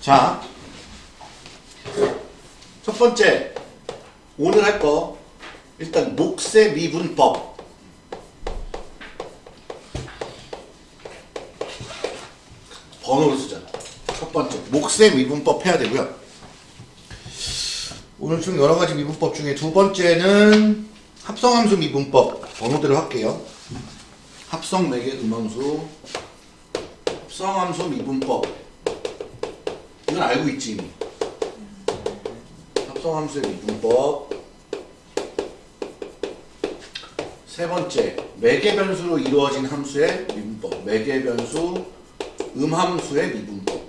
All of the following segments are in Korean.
자, 첫 번째 오늘 할 거 일단 목세 미분법 번호를 쓰자. 첫 번째 목세 미분법 해야 되고요. 오늘 좀 여러 가지 미분법 중에 두 번째는 합성함수 미분법 번호대로 할게요. 합성 매개 음함수 합성함수 미분법 이건 알고 있지 이미. 합성함수의 미분법 세 번째 매개 변수로 이루어진 함수의 미분법 매개 변수 음함수의 미분법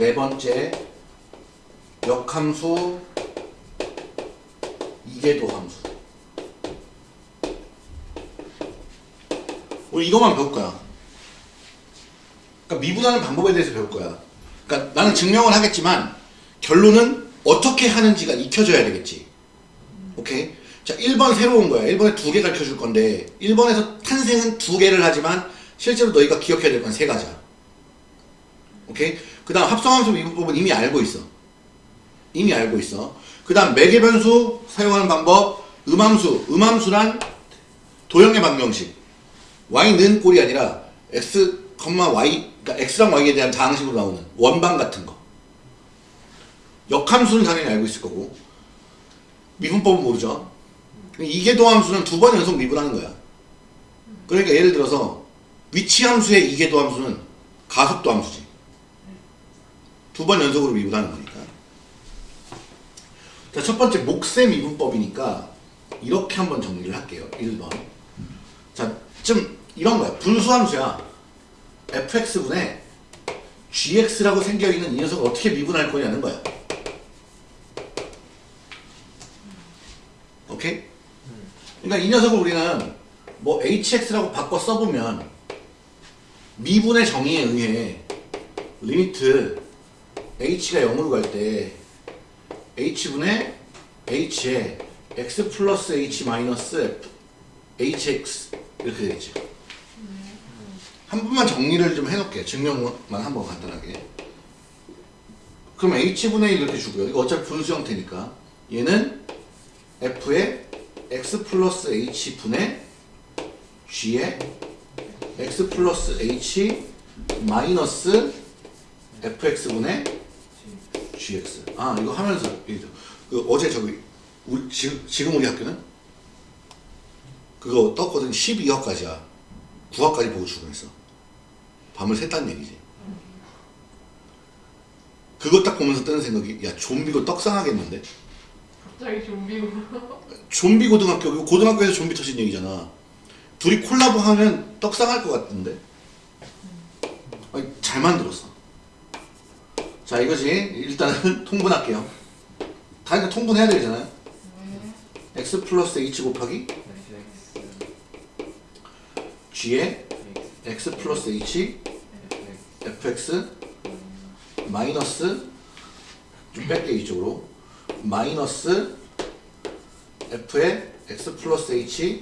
네 번째 역함수 이계도 함수 오늘 이것만 배울 거야 그러니까 미분하는 방법에 대해서 배울 거야. 그러니까 나는 증명을 하겠지만 결론은 어떻게 하는지가 익혀져야 되겠지. 오케이? 자, 1번 새로운 거야. 1번에 두 개 가르쳐 줄 건데 1번에서 탄생은 두 개를 하지만 실제로 너희가 기억해야 될 건 세 가지야. 오케이? 그 다음 합성함수 미분법은 이미 알고 있어. 이미 알고 있어. 그 다음 매개 변수 사용하는 방법 음함수. 음함수란 도형의 방정식. y는 꼴이 아니라 x, y 그러니까 x랑 y에 대한 다항식으로 나오는 원방 같은 거. 역함수는 당연히 알고 있을 거고 미분법은 모르죠. 이계도 함수는 두 번 연속 미분하는 거야. 그러니까 예를 들어서 위치함수의 이계도 함수는 가속도 함수지. 두 번 연속으로 미분하는 거니까. 자, 첫 번째 목세 미분법이니까 이렇게 한번 정리를 할게요. 1번. 자, 좀 이런 거야. 분수함수야. fx분의 gx라고 생겨있는 이 녀석을 어떻게 미분할 거냐는 거야. 오케이? 그러니까 이 녀석을 우리는 뭐 hx라고 바꿔 써보면 미분의 정의에 의해 limit h가 0으로 갈 때 h분의 h에 x 플러스 h 마이너스 hx 이렇게 되겠지. 한 번만 정리를 좀 해놓을게. 증명만 한번 간단하게. 그럼 h분의 1 이렇게 주고요. 이거 어차피 분수 형태니까. 얘는 f의 x 플러스 h분의 g의 x 플러스 h 마이너스 fx분의 gx. 아 이거 하면서 그 어제 저기 우리 지금, 지금 우리 학교는? 그거 떴거든. 12화까지야. 9화까지 보고 출근했어. 밤을 샜다는 얘기지. 그거 딱 보면서 뜨는 생각이 야 좀비고 떡상하겠는데? 갑자기 좀비고. 좀비 고등학교 고등학교에서 좀비 터진 얘기잖아. 둘이 콜라보 하면 떡상할 것 같은데? 아니, 잘 만들었어 자 이거지 일단은 통분할게요. 다 이거 통분해야 되잖아요. x 플러스 h 곱하기 g에 x 플러스 h fx 마이너스 좀 뺄게 이쪽으로 마이너스 f의 x 플러스 h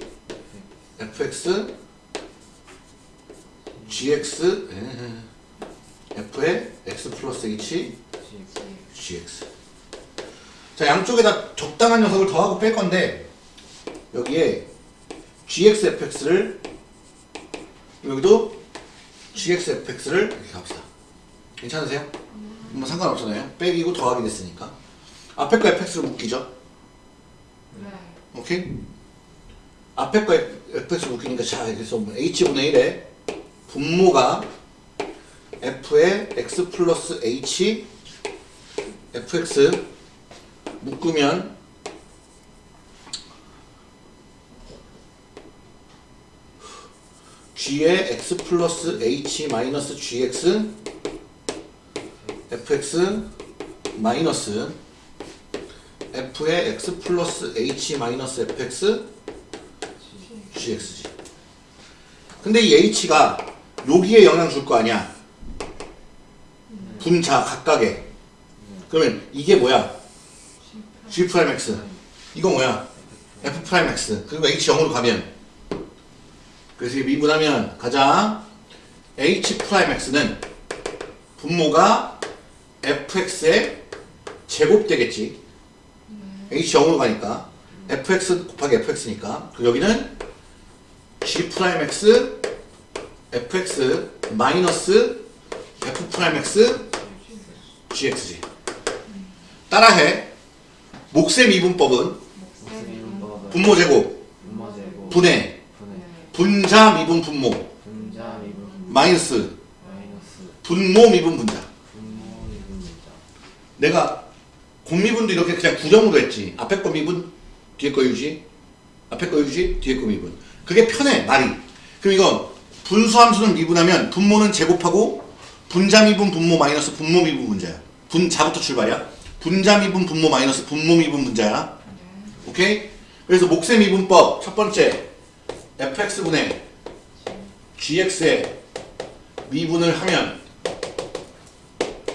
fx gx 에, f의 x 플러스 h gx 자 양쪽에다 적당한 녀석을 더하고 뺄 건데 여기에 gx fx를 여기도 gx fx를 이렇게 갑시다 괜찮으세요? 뭐 상관없잖아요 빼기고 더하기 됐으니까 앞에 거 fx로 묶이죠 네. 오케이? 앞에 거 fx 묶이니까 자 그래서 h분의 1에 분모가 f의 x 플러스 h fx 묶으면 g의 x 플러스 h 마이너스 gx fx 마이너스 f의 x 플러스 h 마이너스 fx gx지. 근데 이 h가 여기에 영향 줄 거 아니야? 분자 각각에. 그러면 이게 뭐야? G prime X. 이거 뭐야? F 프라임 X. 그리고 H 0으로 가면. 그래서 이게 미분하면 가자. H 프라임 X는 분모가 fx의 제곱 되겠지. h 0으로 가니까 fx 곱하기 fx니까. 그리고 여기는 g 프라임 x fx 마이너스 f 프라임 x gx지. 따라해. 목셈 이분법은 목셈 이분법은 분모 제곱 분해 분자 미분 분모 마이너스 분모 미분 분자. 내가 곱미분도 이렇게 그냥 구정으로 했지. 앞에 거 미분, 뒤에 거 유지. 앞에 거 유지, 뒤에 거 미분. 그게 편해, 말이. 그럼 이건 분수함수는 미분하면 분모는 제곱하고 분자 미분 분모 마이너스 분모 미분 분자야. 분 자부터 출발이야. 분자 미분 분모 마이너스 분모 미분 분자야. 오케이? 그래서 목셈 미분법 첫 번째 fx분의 gx의 미분을 하면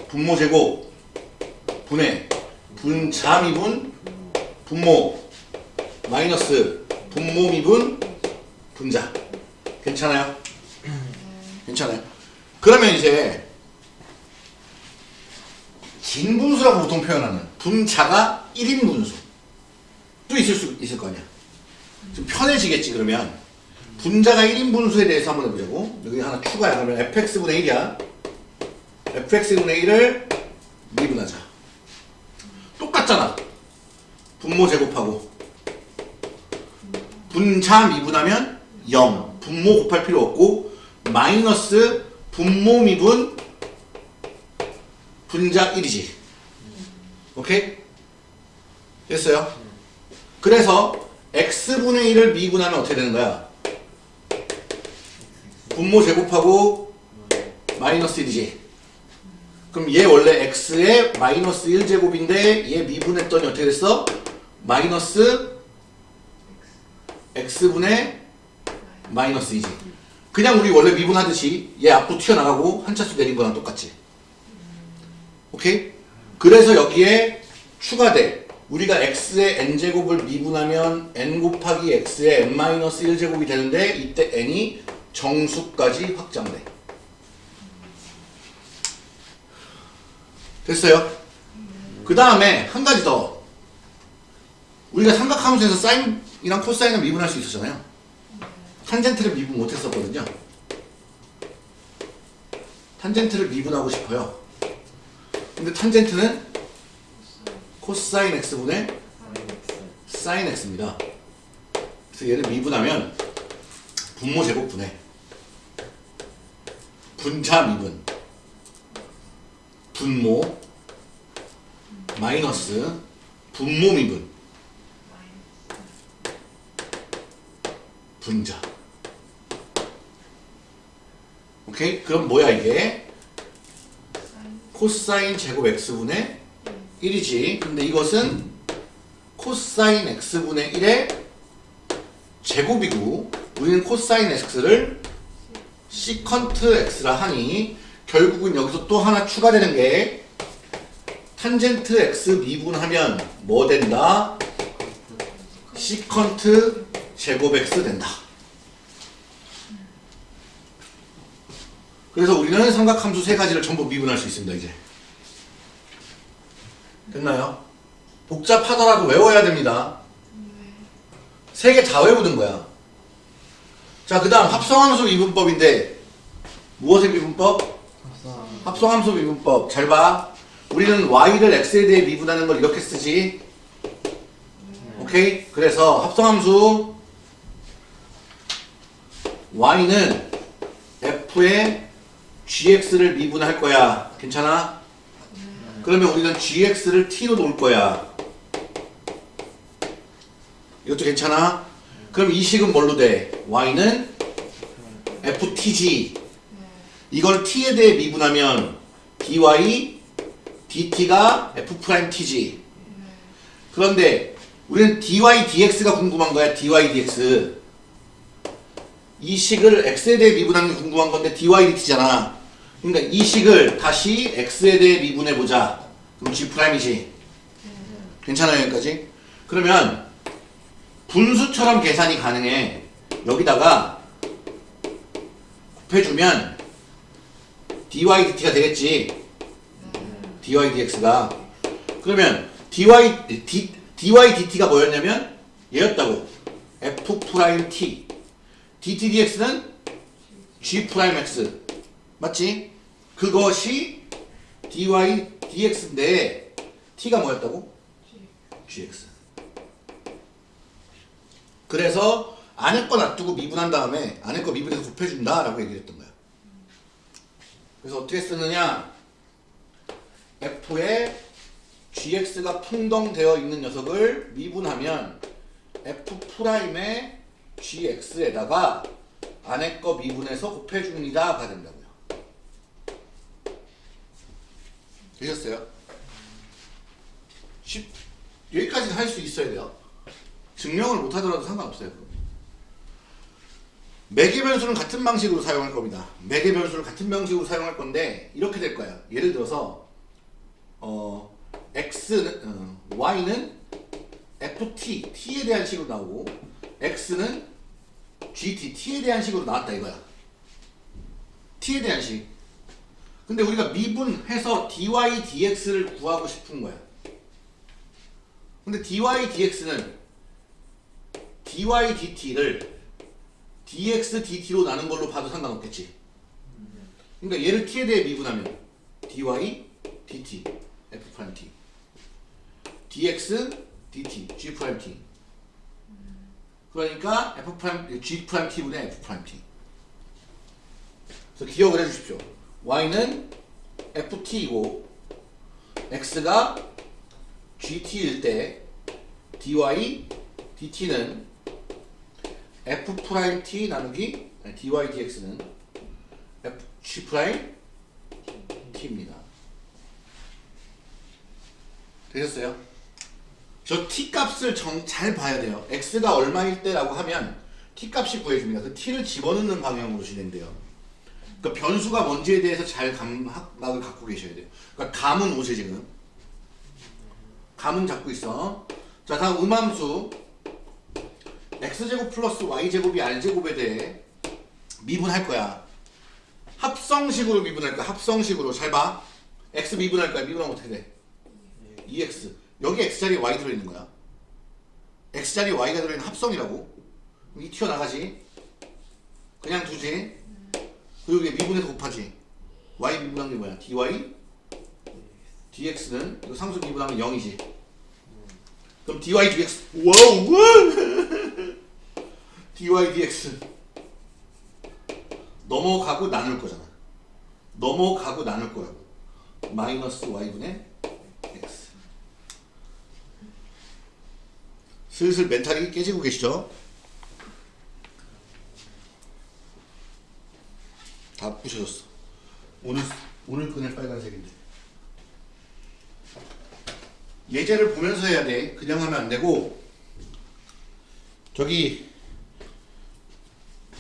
분모 제곱 분의 분자 미분 분모 마이너스 분모 미분 분자 괜찮아요? 괜찮아요? 그러면 이제 긴 분수라고 보통 표현하는 분자가 1인 분수. 또 있을 수 있을 거 아니야. 좀 편해지겠지 그러면. 분자가 1인 분수에 대해서 한번 해보자고. 여기 하나 추가야. 그러면 fx분의 1이야. fx분의 1을 미분하자. 똑같잖아. 분모 제곱하고. 분자 미분하면 0. 분모 곱할 필요 없고 마이너스 분모 미분 분자 1이지. 오케이? 됐어요? 그래서 x분의 1을 미분하면 어떻게 되는 거야? 분모 제곱하고 마이너스 1이지. 그럼 얘 원래 x의 마이너스 1제곱인데 얘 미분했더니 어떻게 됐어? 마이너스 x분의 마이너스 2지. 그냥 우리 원래 미분하듯이 얘 앞으로 튀어나가고 한 차수 내린 거랑 똑같지. 오케이? 그래서 여기에 추가돼. 우리가 x의 n제곱을 미분하면 n 곱하기 x의 n 마이너스 1제곱이 되는데 이때 n이 정수까지 확장돼. 됐어요? 그 다음에 한 가지 더. 우리가 삼각함수에서 사인이랑 코사인을 미분할 수 있었잖아요. 탄젠트를 미분 못했었거든요. 탄젠트를 미분하고 싶어요. 근데 탄젠트는 코사인 x분의 사인 x입니다. 그래서 얘를 미분하면 분모 제곱 분해 분자 미분 분모 마이너스 분모 미분 분자 오케이? 그럼 뭐야 이게? 코사인 제곱 x분의 1이지 근데 이것은 코사인 x분의 1의 제곱이고 우리는 코사인 x를 시컨트 x라 하니 결국은 여기서 또 하나 추가되는 게 탄젠트 x 미분하면 뭐 된다? 시컨트 제곱 x 된다. 그래서 우리는 삼각함수 세 가지를 전부 미분할 수 있습니다. 이제 됐나요? 복잡하더라도 외워야 됩니다. 세 개 다 외우는 거야. 자, 그 다음 합성함수 미분법인데 무엇의 미분법? 합성 합성함수 미분법. 잘 봐. 우리는 y를 x에 대해 미분하는 걸 이렇게 쓰지. 오케이? 그래서 합성함수 y는 f의 gx를 미분할 거야. 괜찮아? 그러면 우리는 gx를 t로 놓을 거야. 이것도 괜찮아? 그럼 이 식은 뭘로 돼? y는 ftg 이걸 t에 대해 미분하면 dy dt가 f'tg 그런데 우리는 dy dx가 궁금한 거야 dy dx 이 식을 x에 대해 미분하는 게 궁금한 건데 dy dt잖아 그러니까 이 식을 다시 x에 대해 미분해 보자. 그럼 g'이지. 괜찮아요 여기까지? 그러면 분수처럼 계산이 가능해. 여기다가 곱해주면 dy dt가 되겠지. dy dx가. 그러면 dy, d, dy dt가 뭐였냐면 얘였다고. f 프라임 t. dt dx는 g 프라임 x 맞지? 그것이 dy dx인데 t가 뭐였다고? gx 그래서 안에 거 놔두고 미분한 다음에 안에 거 미분해서 곱해준다 라고 얘기를 했던 거야. 그래서 어떻게 쓰느냐? f에 gx가 풍덩되어 있는 녀석을 미분하면 f 프라임의 gx에다가 안에 거 미분해서 곱해줍니다가 된다고요 되셨어요? 쉽, 여기까지는 할 수 있어야 돼요. 증명을 못하더라도 상관없어요 매개 변수는 같은 방식으로 사용할 겁니다. 매개 변수를 같은 방식으로 사용할 건데 이렇게 될 거야 예를 들어서 어, x는 어, y는 ft t에 대한 식으로 나오고 x는 gt t에 대한 식으로 나왔다 이거야. T에 대한 식 근데 우리가 미분해서 dy dx를 구하고 싶은 거야. 근데 dy dx는 dy dt를 dx dt로 나눈 걸로 봐도 상관없겠지. 그러니까 얘를 t에 대해 미분하면 dy dt f 프라임 t dx dt g 프라임 t. 그러니까 f 프라임 g 프라임 t분의 f 그래서 기억을 해주십시오 y는 ft이고 x가 gt일 때 dy dt는 f 프라임 t 나누기 dy dx는 f g 프라임 t입니다. 되셨어요? 저 t 값을 정, 잘 봐야 돼요. x가 얼마일 때라고 하면 t 값이 구해집니다. 그 t를 집어넣는 방향으로 진행돼요. 그러니까 변수가 뭔지에 대해서 잘 감각을 갖고 계셔야 돼요. 그러니까 감은 오세 지금. 감은 잡고 있어. 자 다음 음함수 x제곱 플러스 y제곱이 r제곱에 대해 미분할 거야. 합성식으로 미분할 거야. 합성식으로 잘 봐. x 미분할 거야. 미분하면 어떻게 돼? 2x 여기 x자리에 y 들어있는 거야 x자리에 y가 들어있는 합성이라고 이 튀어나가지 그냥 두지 그리고 여기 미분해서 곱하지 y 미분한 게 뭐야? dy? dx는 상수 미분하면 0이지. 그럼 dy dx 와우! dy dx. 넘어가고 나눌 거잖아. 넘어가고 나눌 거라고. 마이너스 y분의 x. 슬슬 멘탈이 깨지고 계시죠? 다 부셔졌어. 오늘 오늘 꺼낼 빨간색인데. 예제를 보면서 해야 돼. 그냥 하면 안 되고. 저기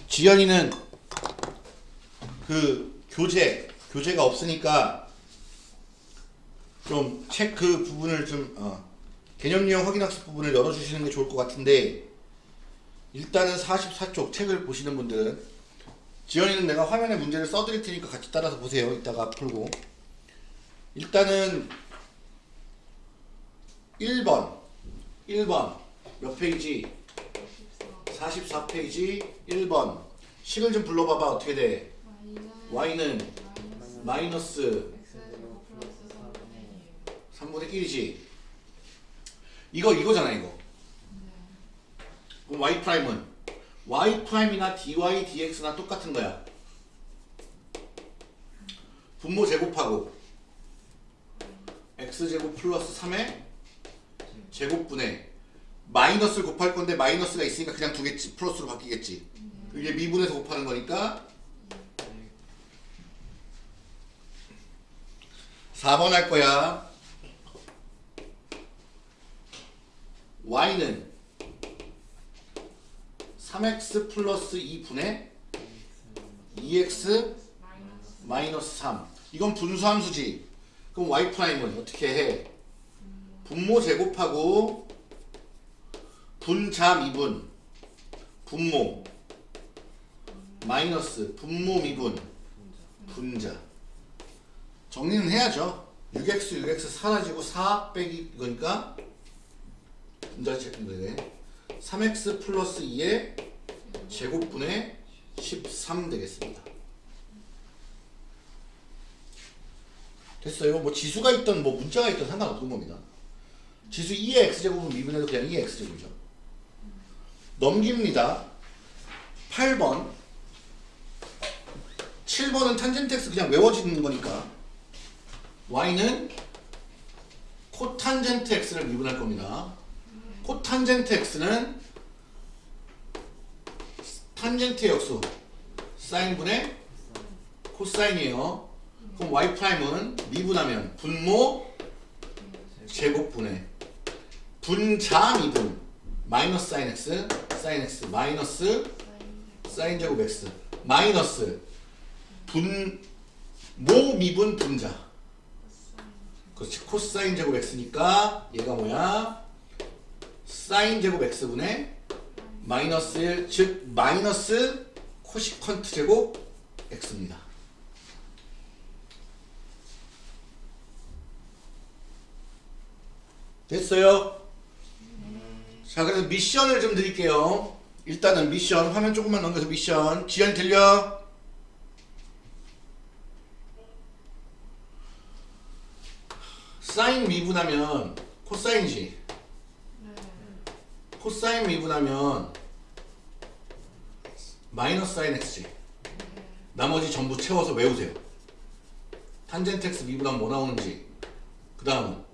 지연이는 그 교재 교재가 없으니까 좀 책 그 부분을 좀 어, 개념 유형 확인 학습 부분을 열어주시는 게 좋을 것 같은데 일단은 44쪽 책을 보시는 분들은 지연이는 내가 화면에 문제를 써드릴 테니까 같이 따라서 보세요. 이따가 풀고. 일단은 1번. 1번. 몇 페이지? 44 페이지. 1번. 식을 좀 불러봐봐. 어떻게 돼? y는 마이너스 x제곱 플러스 4분의 3분의 1이지. 이거 이거잖아 이거. 그럼 y 프라임은 y 프라임이나 dy dx나 똑같은 거야. 분모 제곱하고 x 제곱 플러스 3의 제곱분의 마이너스를 곱할 건데 마이너스가 있으니까 그냥 두겠지. 플러스로 바뀌겠지. 이게 미분해서 곱하는 거니까 4번 할 거야. Y는 3x 플러스 2분의 2x 마이너스 마이너스 3 이건 분수함수지. 그럼 y 프라임은 어떻게 해? 분모 제곱하고 분자 미분. 분모. 마이너스 분모 미분. 분자. 정리는 해야죠. 6x 6x 사라지고 4 빼기 이거니까 분자 제곱네 3x 플러스 2의 제곱분의 13 되겠습니다. 됐어요. 뭐 지수가 있던 뭐 문자가 있던 상관없는 겁니다. 지수 2의 x제곱은 미분해도 그냥 2의 x제곱이죠. 넘깁니다. 8번. 7번은 탄젠트 x 그냥 외워지는 거니까 y는 코탄젠트 x를 미분할 겁니다 코탄젠트 x는 탄젠트의 역수 사인분의 코사인이에요. 그럼 y 프라임은 미분하면 분모 제곱분의 분자 미분 마이너스 사인 x 사인 x 마이너스 사인 제곱 x 마이너스 분모 미분 분자. 그렇지. 코사인 제곱 x니까 얘가 뭐야 사인 제곱 x분의 마이너스 1, 즉 마이너스 코시컨트 제곱 x입니다 됐어요? 자 그래서 미션을 좀 드릴게요 일단은 미션 화면 조금만 넘겨서 미션 지연 들려? 사인 미분하면 코사인이지 네. 코사인 미분하면 마이너스 사인 x지. 나머지 전부 채워서 외우세요. 탄젠트 x 미분하면 뭐 나오는지 그 다음은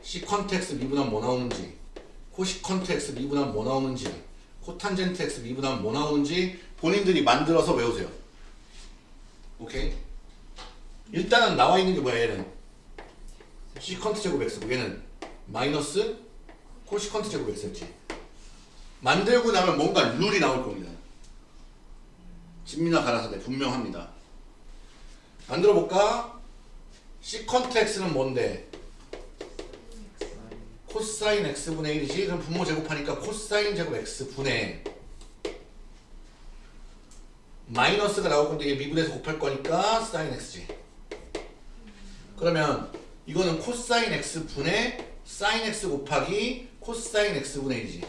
시컨트 x 미분하면 뭐 나오는지 코시컨트 x 미분하면 뭐 나오는지 코탄젠트 x 미분하면 뭐 나오는지 본인들이 만들어서 외우세요. 오케이? 일단은 나와 있는 게 뭐야 얘는? 시컨트 제곱 x고 얘는 마이너스 코시컨트 제곱 x였지. 만들고 나면 뭔가 룰이 나올 겁니다. 진미나 가라사대 분명합니다. 만들어 볼까? 시컨트 x는 뭔데? 코사인 x분의 1이지? 그럼 분모 제곱하니까 코사인 제곱 x분의 마이너스가 나올 건데 얘 미분해서 곱할 거니까 사인 x지. 그러면 이거는 코사인 x분의 사인 x 곱하기 코사인 x분의 1이지.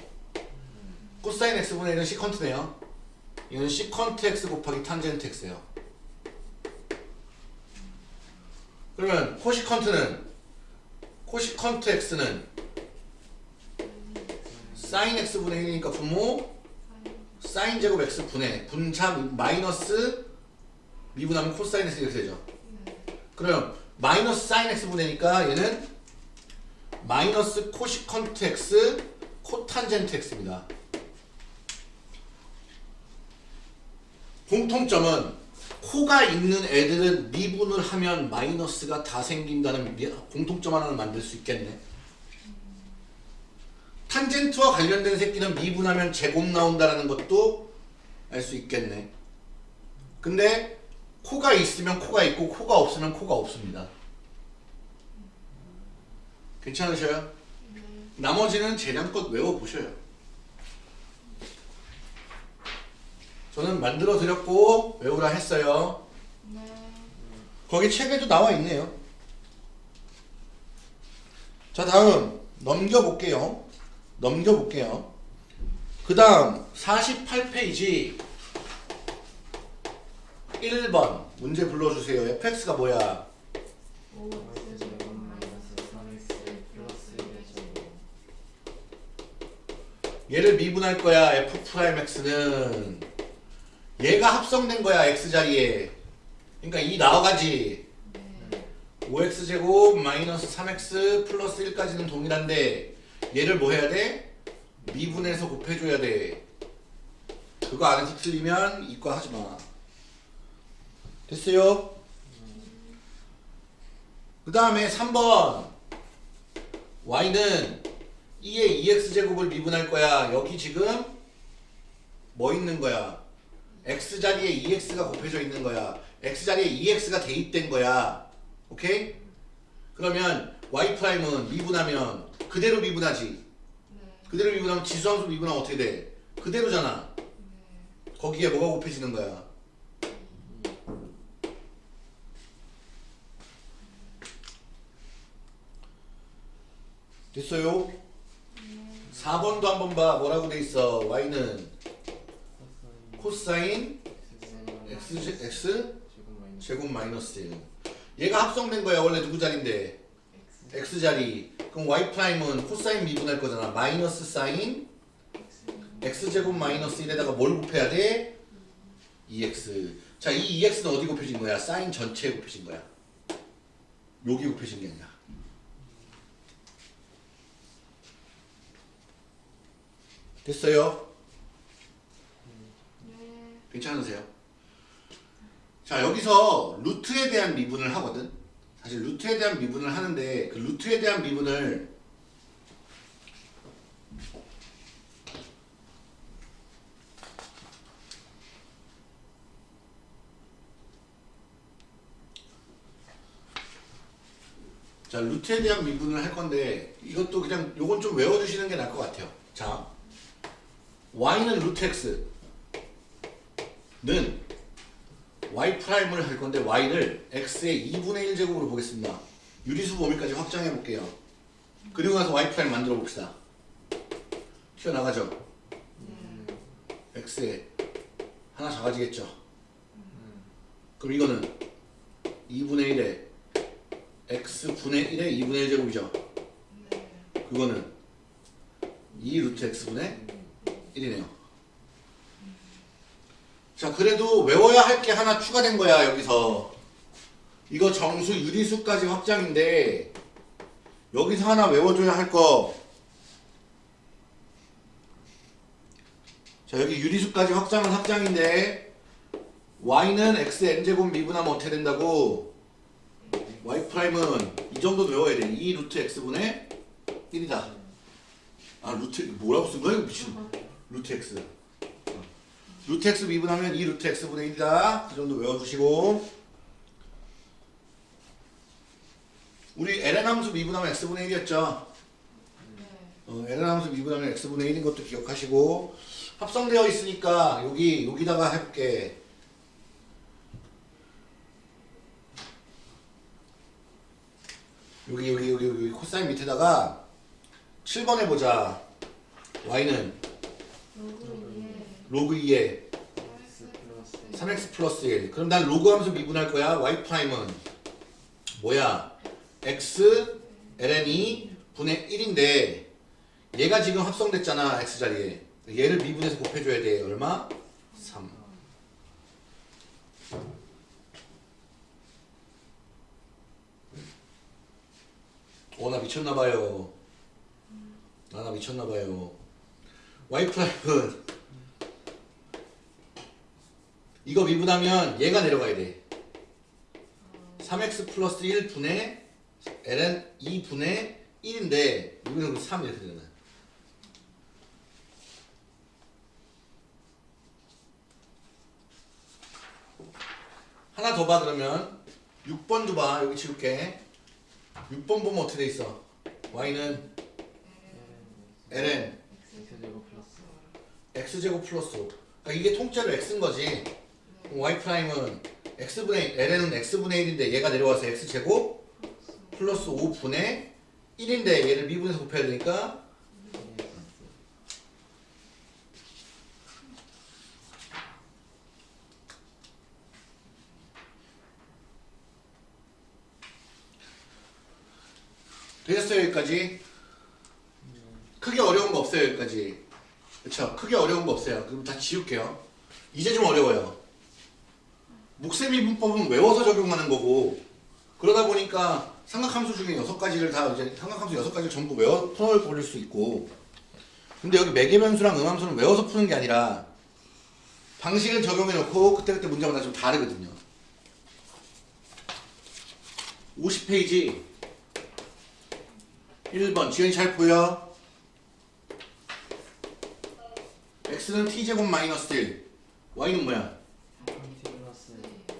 코사인 x분의 1은 시컨트네요. 이건 시컨트 x 곱하기 탄젠트 x예요. 그러면 코시컨트는 코시컨트 x는 사인 x분의 1이니까 분모 사인 제곱 x 분의 분자 마이너스 미분하면 코사인 x 이렇게 되죠. 그럼 마이너스 사인 x 분의니까 얘는 마이너스 코시컨트 x 코탄젠트 x입니다. 공통점은 코가 있는 애들은 미분을 하면 마이너스가 다 생긴다는 미- 공통점 하나를 만들 수 있겠네. 탄젠트와 관련된 새끼는 미분하면 제곱 나온다는 것도 알 수 있겠네. 근데 코가 있으면 코가 있고 코가 없으면 코가 없습니다. 괜찮으셔요? 나머지는 재량껏 외워보셔요. 저는 만들어 드렸고 외우라 했어요. 네. 거기 책에도 나와 있네요. 자, 다음 넘겨볼게요. 넘겨볼게요. 그 다음 48페이지 1번 문제 불러주세요. fx가 뭐야? 얘를 미분할 거야. f'x는 얘가 합성된 거야. x 자리에. 그러니까 이 나와가지. 네. 5x제곱 마이너스 3x 플러스 1까지는 동일한데 얘를 뭐 해야 돼? 미분해서 곱해줘야 돼 그거 안에서 틀리면 이과 하지마 됐어요? 그 다음에 3번 y는 2의 2x제곱을 미분할 거야 여기 지금 뭐 있는 거야? x자리에 2x가 곱해져 있는 거야 x자리에 2x가 대입된 거야 오케이? 그러면 y 프라임은 미분하면 그대로 미분하지. 네. 그대로 미분하면 지수함수 미분하면 어떻게 돼? 그대로잖아. 네. 거기에 뭐가 곱해지는 거야? 됐어요? 4번도 한번 봐. 뭐라고 돼 있어? y는 코사인 x, x 제곱 마이너스 1. 얘가 합성된 거야. 원래 누구 자리인데? X. 자리. 그럼 y 프라임은 코사인 미분할 거잖아. 마이너스 사인 X. 제곱 마이너스 1에다가 뭘 곱해야 돼? 2x. 자, 이 2x는 어디 곱해진 거야? 사인 전체에 곱해진 거야. 여기 곱해진 게 아니라. 됐어요? 네. 괜찮으세요? 자, 여기서 루트에 대한 미분을 하거든. 사실 루트에 대한 미분을 하는데 그 루트에 대한 미분을 자, 루트에 대한 미분을 할 건데 이것도 그냥 요건 좀 외워주시는 게 나을 것 같아요. 자, y는 루트 x는 y 프라임을 할 건데 y를 x의 2분의 1제곱으로 보겠습니다. 유리수 범위까지 확장해 볼게요. 그리고 나서 y 프라임 만들어 봅시다. 튀어나가죠? x에 하나 작아지겠죠? 그럼 이거는 2분의 1에 x분의 1의 2분의 1제곱이죠? 네. 그거는 2 루트 x분의 1이네요. 자, 그래도 외워야 할 게 하나 추가된 거야, 여기서. 이거 정수 유리수까지 확장인데, 여기서 하나 외워줘야 할 거. 자, 여기 유리수까지 확장은 확장인데, y는 x n제곱 미분하면 어떻게 된다고? y 프라임은 이 정도 외워야 돼. 2 루트 x분의 1이다. 아, 루트, 뭐라고 쓴 거야? 이거 미친. 루트 x. 어. 루트 x 미분하면 2 루트 x분의 1이다. 그 정도 외워주시고. 우리 ln 함수 미분하면 x분의 1이었죠. 네. 어, ln 함수 미분하면 x분의 1인 것도 기억하시고. 합성되어 있으니까 여기 여기다가 해볼게. 여기 여기 여기 여기 코사인 밑에다가 7번 해보자. y는 로그 로그 2에2에 x 플러스 3x 플러스 1. 그럼 난 로그 함수 미분할 거야. y 프라임은 뭐야? x ln이 분의 1인데 얘가 지금 합성됐잖아. x 자리에. 얘를 미분해서 곱해줘야 돼. 얼마? 3. 어, 나 미쳤나봐요. 아, 나 미쳤나봐요. Y 프라임은 이거 미분하면 얘가 내려가야 돼. 3x 플러스 1분의 ln 2분의 1인데 여기는 3 이렇게 되잖아. 하나 더 봐 그러면. 6번 줘봐. 여기 지울게. 6번 보면 어떻게 돼 있어? y는 ln x 제곱 플러스 x제곱 플러스 5 그러니까 이게 통째로 x인 거지. y 프라임은 x분의 ln은 x분의 1인데 얘가 내려와서 x제곱 플러스 5분의 1인데 얘를 미분해서 곱해야 되니까 되셨어요 여기까지? 크게 어려운 거 없어요 여기까지 그쵸. 크게 어려운 거 없어요. 그럼 다 지울게요. 이제 좀 어려워요. 묵세미 분법은 외워서 적용하는 거고 그러다 보니까 삼각함수 중에 여섯 가지를 다 이제 삼각함수 여섯 가지를 전부 외워 풀어 버릴 수 있고. 근데 여기 매개변수랑 음함수는 외워서 푸는 게 아니라 방식을 적용해 놓고 그때그때 문제마다 좀 다르거든요. 50페이지. 1번 지연이 잘 보여? X는 t제곱 마이너스 1 y는 뭐야? 3t 플러스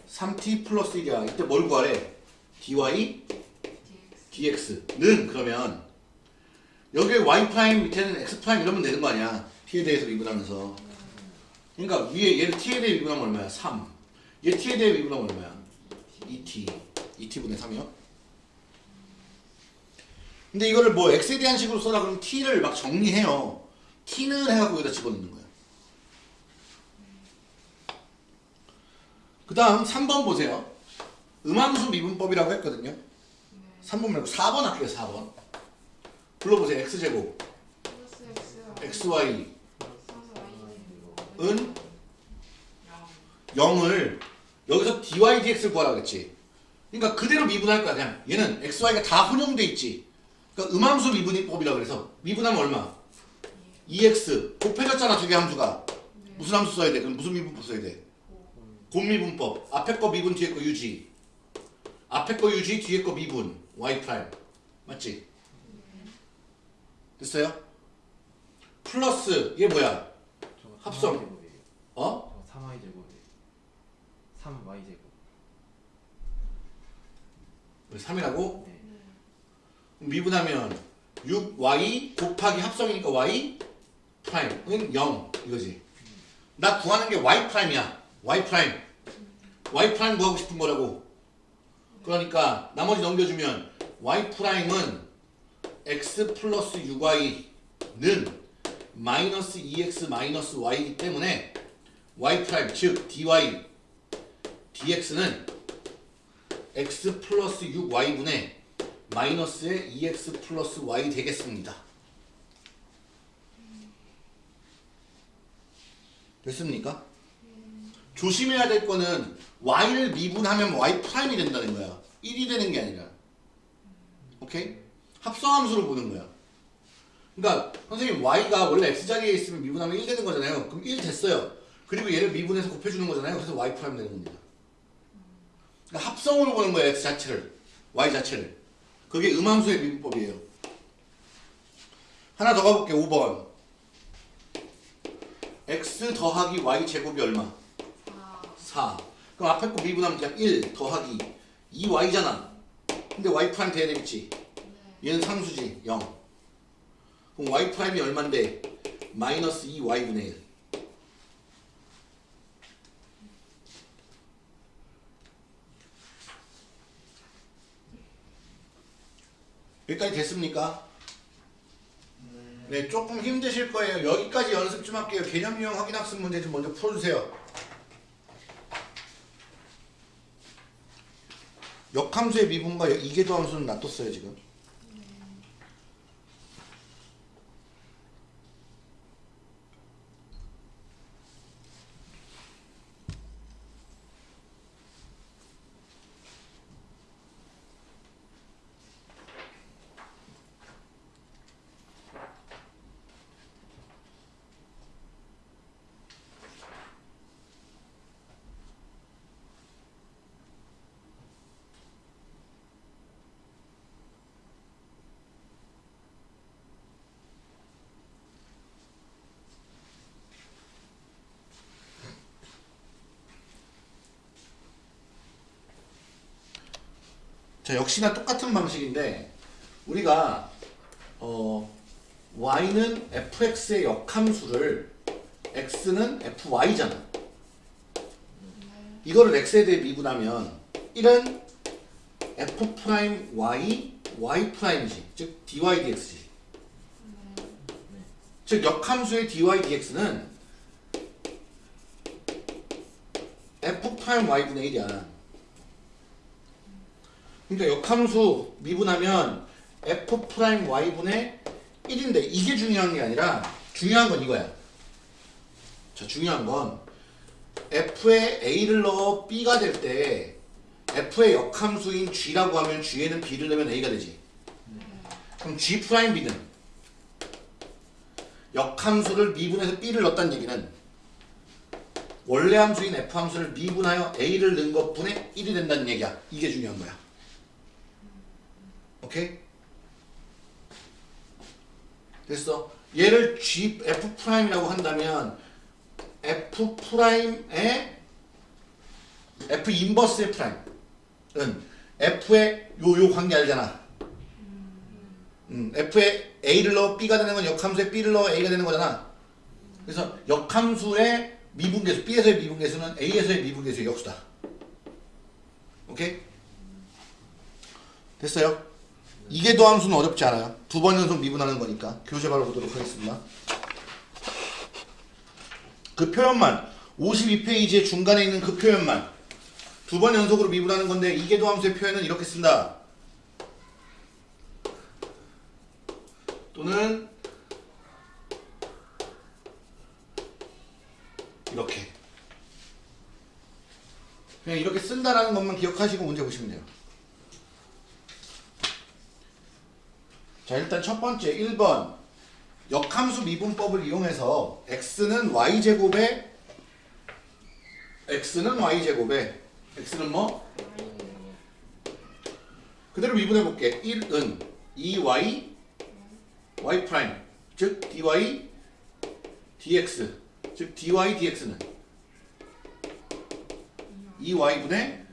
3t 플러스 1이야. 이때 뭘 구하래? dy DX dx는 그러면 여기에 y 프라임 밑에는 x 프라임 이러면 되는 거 아니야? T에 대해서 미분하면서. 그러니까 위에 얘를 t에 대해 미분하면 얼마야? 3 얘 t에 대해 미분하면 얼마야? 2t 2t분의 3이요? 근데 이거를 뭐 x에 대한 식으로 써라 그러면 t를 막 정리해요. T는 해갖고 여기다 집어넣는 거야 그 다음 3번 보세요. 음함수 미분법이라고 했거든요. 3번 말고 4번 할게요 4번. 불러보세요 x제곱. 플러스 x xy은? 플러스 y 0을 여기서 dy dx를 구하라 그랬지. 그러니까 그대로 미분할 거야 그냥. 얘는 xy가 다 혼용돼 있지. 그러니까 음함수 미분법이라 그래서 미분하면 얼마? 2x 곱해졌잖아 두 개 함수가. 무슨 함수 써야 돼? 그럼 무슨 미분법 써야 돼? 곱미분법 앞에 거 미분 뒤에 거 유지 앞에 거 유지 뒤에 거 미분 y 프라임 맞지? 됐어요? 플러스 얘 뭐야? 저 합성. 3y제곱이에요. 어? 저 3y제곱이에요. 3y제곱. 왜 3이라고? 네. 미분하면 6y 곱하기 합성이니까 y 프라임 은 0 이거지. 나 구하는 게 y 프라임이야. Y 프라임. y 프라임 구하고 싶은 거라고. 그러니까 나머지 넘겨주면 y 프라임은 x 플러스 6y는 마이너스 2x 마이너스 y이기 때문에 y 프라임 즉 dy dx는 x 플러스 6y분의 마이너스의 2x 플러스 y 되겠습니다. 됐습니까? 조심해야 될 거는 y를 미분하면 y 프라임이 된다는 거야. 1이 되는 게 아니라. 오케이? 합성함수로 보는 거야. 그러니까 선생님 y가 원래 x 자리에 있으면 미분하면 1 되는 거잖아요. 그럼 1 됐어요. 그리고 얘를 미분해서 곱해주는 거잖아요. 그래서 y 프라임 되는 겁니다. 그러니까 합성으로 보는 거예요. x 자체를. y 자체를. 그게 음함수의 미분법이에요. 하나 더 가볼게. 5번. x 더하기 y 제곱이 얼마? 4 4. 그럼 앞에 거 미분하면 그냥 1 더하기 2y잖아. 근데 y 프라임 돼야 되겠지. 네 얘는 상수지. 0. 그럼 y 프라임이 얼만데? 마이너스 2y분의 1. 여기까지 됐습니까? 네, 조금 힘드실 거예요. 여기까지 연습 좀 할게요. 개념 유형 확인 학습 문제 좀 먼저 풀어주세요. 역함수의 미분과 이계도 함수는 놔뒀어요, 지금. 자, 역시나 똑같은 방식인데 우리가 어 y는 fx의 역함수를 x는 fy잖아. 이거를 x에 대해 미분하면 1은 f 프라임 y y 프라임이지. 즉 dy dx지. 즉 역함수의 dy dx는 f 프라임 y분의 1이야. 그러니까 역함수 미분하면 f 프라임 y분의 1인데 이게 중요한 게 아니라 중요한 건 이거야. 자 중요한 건 f에 a를 넣어 b가 될 때 f의 역함수인 g라고 하면 g에는 b를 넣으면 a가 되지. 그럼 g 프라임 b는 역함수를 미분해서 b를 넣었다는 얘기는 원래 함수인 f 함수를 미분하여 a를 넣은 것분의 1이 된다는 얘기야. 이게 중요한 거야. 오케이? 됐어. 얘를 G, F 프라임이라고 한다면 F 프라임의 F 인버스의 프라임은 F의 요, 요 관계 알잖아. 음, F에 A를 넣어 B가 되는 건 역함수에 B를 넣어 A가 되는 거잖아. 그래서 역함수의 미분계수, B에서의 미분계수는 A에서의 미분계수의 역수다. 오케이? 됐어요? 이게 도함수는 어렵지 않아요. 두 번 연속 미분하는 거니까 교재 바로 보도록 하겠습니다. 그 표현만 52페이지의 중간에 있는 그 표현만 두 번 연속으로 미분하는 건데 이게 도함수의 표현은 이렇게 쓴다. 또는 이렇게 그냥 이렇게 쓴다라는 것만 기억하시고 문제 보시면 돼요. 자 일단 첫 번째 1번 역함수 미분법을 이용해서 x는 y제곱에 x는 y제곱에 x는 뭐? 그대로 미분해 볼게 1은 2y y 프라임 즉 dy dx 즉 dy dx는 2y분의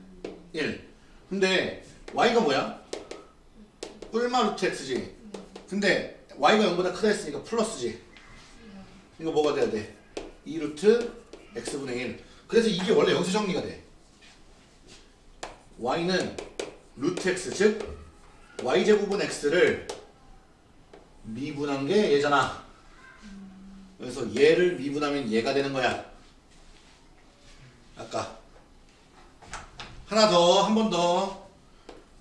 1 근데 y가 뭐야? 뿔마 루트 x지 근데 y가 0보다 크다 했으니까 플러스지. 이거 뭐가 돼야 돼? 2 루트 x분의 1 그래서 이게 원래 여기서 정리가 돼. y는 루트 x 즉 y제곱은 x를 미분한 게 얘잖아. 그래서 얘를 미분하면 얘가 되는 거야. 아까. 하나 더 한 번 더.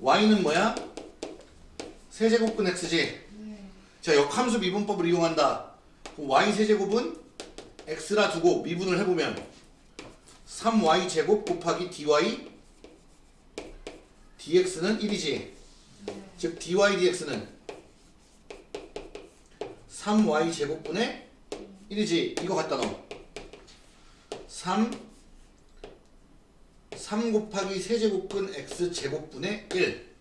y는 뭐야? 세제곱근 x지 자 역함수 미분법을 이용한다. 그럼 y 세제곱은 x라 두고 미분을 해보면 3y 제곱 곱하기 dy dx는 1이지. 즉 dy dx는 3y 제곱분의 1이지. 이거 갖다 넣어. 3 3 곱하기 세제곱근 x 제곱분의 1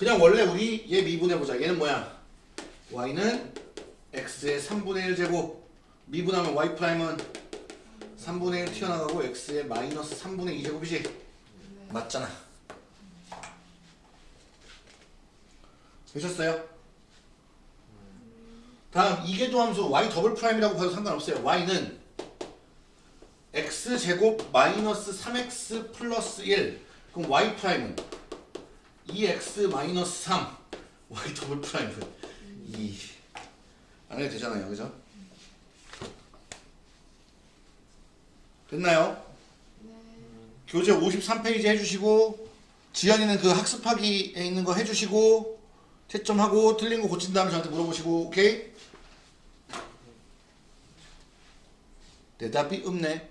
그냥 원래 우리 얘 미분해보자 얘는 뭐야? y는 x의 3분의 1 제곱. 미분하면 y 프라임은 3분의 1 튀어나가고 x의 마이너스 3분의 2 제곱이지. 맞잖아. 되셨어요? 다음 이계도 함수. y 더블 프라임이라고 봐도 상관없어요. y는 x 제곱 마이너스 3x 플러스 1 그럼 y 프라임은 2x 마이너스 3 y 더블 프라임은 2안 해도 되잖아요. 그죠? 됐나요? 교재 53페이지 해주시고 지연이는 그 학습하기에 있는 거 해주시고 채점하고 틀린 거 고친 다음에 저한테 물어보시고 오케이? 대답이 없네